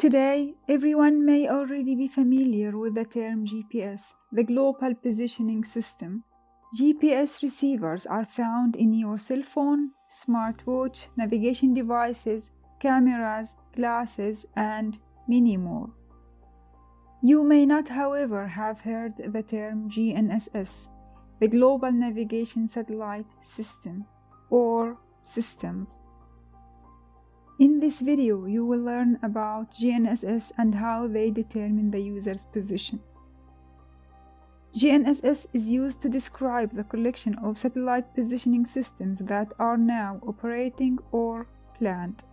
Today, everyone may already be familiar with the term GPS, the Global Positioning System. GPS receivers are found in your cell phone, smartwatch, navigation devices, cameras, glasses, and many more. You may not, however, have heard the term GNSS, the Global Navigation Satellite System, or systems. In this video, you will learn about GNSS and how they determine the user's position. GNSS is used to describe the collection of satellite positioning systems that are now operating or planned.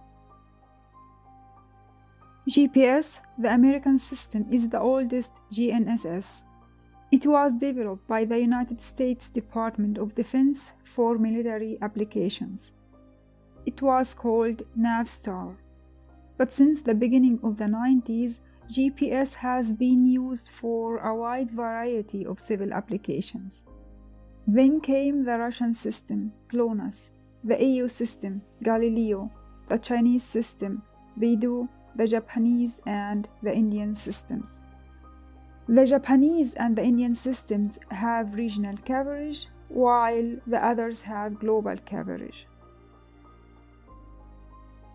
GPS, the American system, is the oldest GNSS. It was developed by the United States Department of Defense for military applications. It was called Navstar. But since the beginning of the 90s, GPS has been used for a wide variety of civil applications. Then came the Russian system, GLONASS, the EU system, Galileo, the Chinese system, Beidou, the Japanese and the Indian systems. The Japanese and the Indian systems have regional coverage, while the others have global coverage.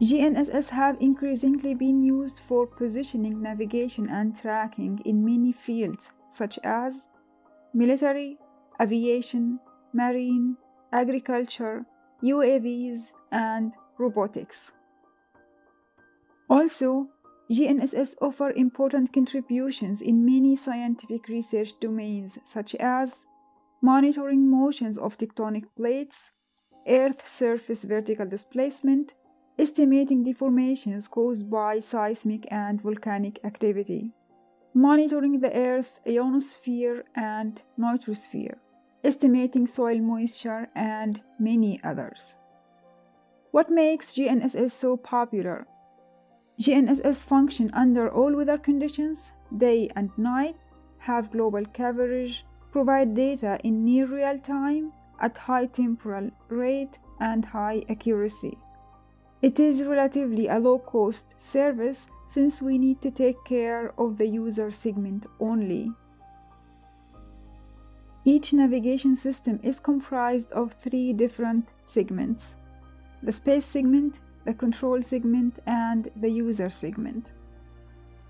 GNSS have increasingly been used for positioning, navigation, and tracking in many fields such as military, aviation, marine, agriculture, UAVs, and robotics. Also, GNSS offer important contributions in many scientific research domains such as monitoring motions of tectonic plates, Earth surface vertical displacement, estimating deformations caused by seismic and volcanic activity, monitoring the Earth's ionosphere and troposphere, estimating soil moisture, and many others. What makes GNSS so popular? GNSS function under all weather conditions, day and night, have global coverage, provide data in near real time, at high temporal rate and high accuracy. It is relatively a low-cost service since we need to take care of the user segment only. Each navigation system is comprised of three different segments. The space segment, the control segment, and the user segment.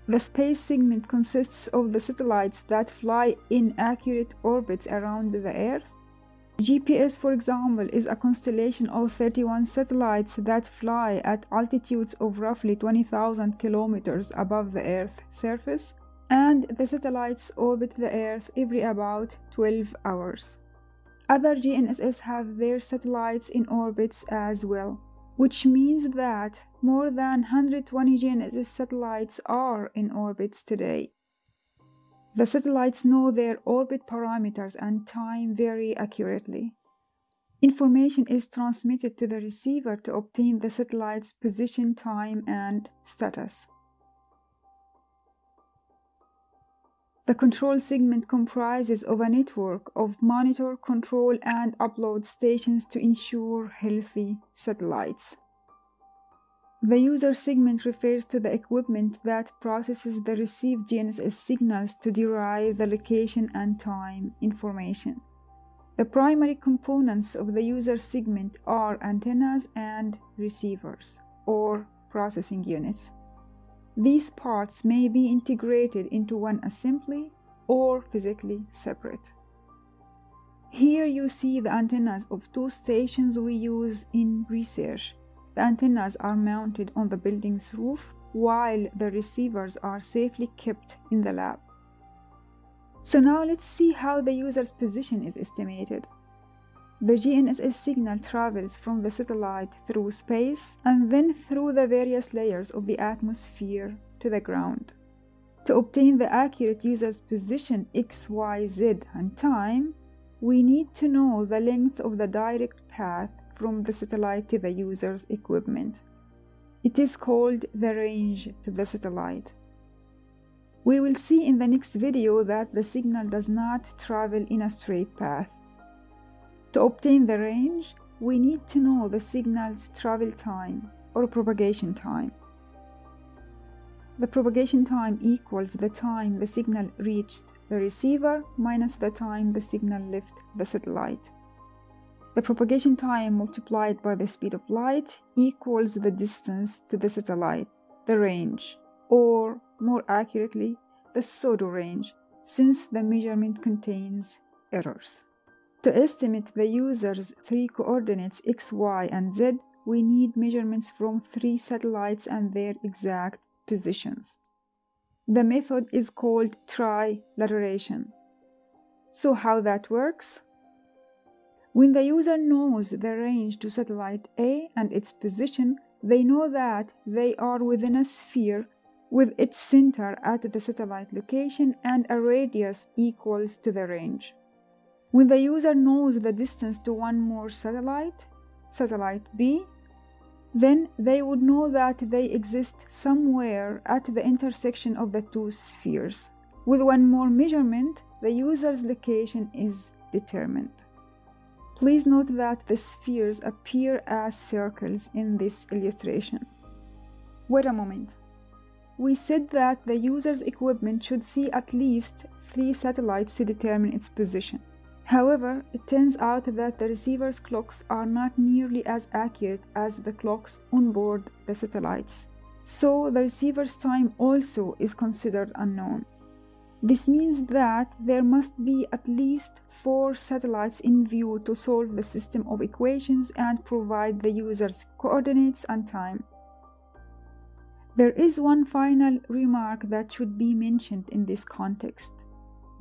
The space segment consists of the satellites that fly in accurate orbits around the Earth. GPS, for example, is a constellation of 31 satellites that fly at altitudes of roughly 20,000 kilometers above the Earth's surface, and the satellites orbit the Earth every about 12 hours. Other GNSS have their satellites in orbits as well which means that more than 120 GNSS satellites are in orbits today. The satellites know their orbit parameters and time very accurately. Information is transmitted to the receiver to obtain the satellite's position, time, and status. The control segment comprises of a network of monitor, control, and upload stations to ensure healthy satellites. The user segment refers to the equipment that processes the received GNSS signals to derive the location and time information. The primary components of the user segment are antennas and receivers, or processing units. These parts may be integrated into one assembly or physically separate. Here you see the antennas of two stations we use in research. The antennas are mounted on the building's roof while the receivers are safely kept in the lab. So now let's see how the user's position is estimated. The GNSS signal travels from the satellite through space and then through the various layers of the atmosphere to the ground. To obtain the accurate user's position x, y, z and time, we need to know the length of the direct path from the satellite to the user's equipment. It is called the range to the satellite. We will see in the next video that the signal does not travel in a straight path. To obtain the range, we need to know the signal's travel time or propagation time. the propagation time equals the time the signal reached the receiver minus the time the signal left the satellite. The propagation time multiplied by the speed of light equals the distance to the satellite, the range, or more accurately, the pseudo range, since the measurement contains errors. To estimate the user's three coordinates x, y, and z, we need measurements from three satellites and their exact positions. The method is called trilateration. So how that works? When the user knows the range to satellite A and its position, they know that they are within a sphere with its center at the satellite location and a radius equals to the range. When the user knows the distance to one more satellite, satellite B, then they would know that they exist somewhere at the intersection of the two spheres. With one more measurement, the user's location is determined. Please note that the spheres appear as circles in this illustration. Wait a moment. We said that the user's equipment should see at least three satellites to determine its position. However, it turns out that the receiver's clocks are not nearly as accurate as the clocks on board the satellites, so the receiver's time also is considered unknown. This means that there must be at least four satellites in view to solve the system of equations and provide the user's coordinates and time. There is one final remark that should be mentioned in this context.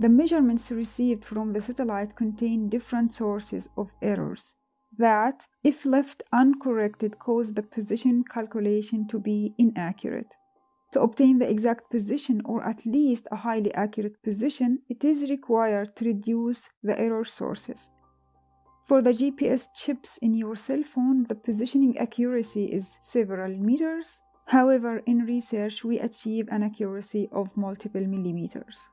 The measurements received from the satellite contain different sources of errors that, if left uncorrected, cause the position calculation to be inaccurate. To obtain the exact position or at least a highly accurate position, it is required to reduce the error sources. For the GPS chips in your cell phone, the positioning accuracy is several meters. However, in research, we achieve an accuracy of multiple millimeters.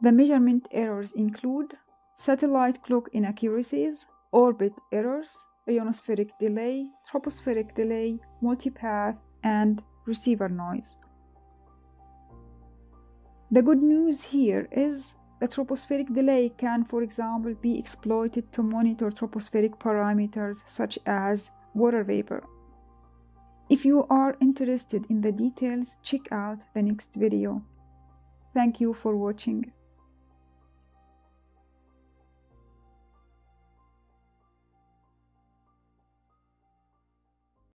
The measurement errors include satellite clock inaccuracies, orbit errors, ionospheric delay, tropospheric delay, multipath, and receiver noise. The good news here is the tropospheric delay can, for example, be exploited to monitor tropospheric parameters such as water vapor. If you are interested in the details, check out the next video. Thank you for watching.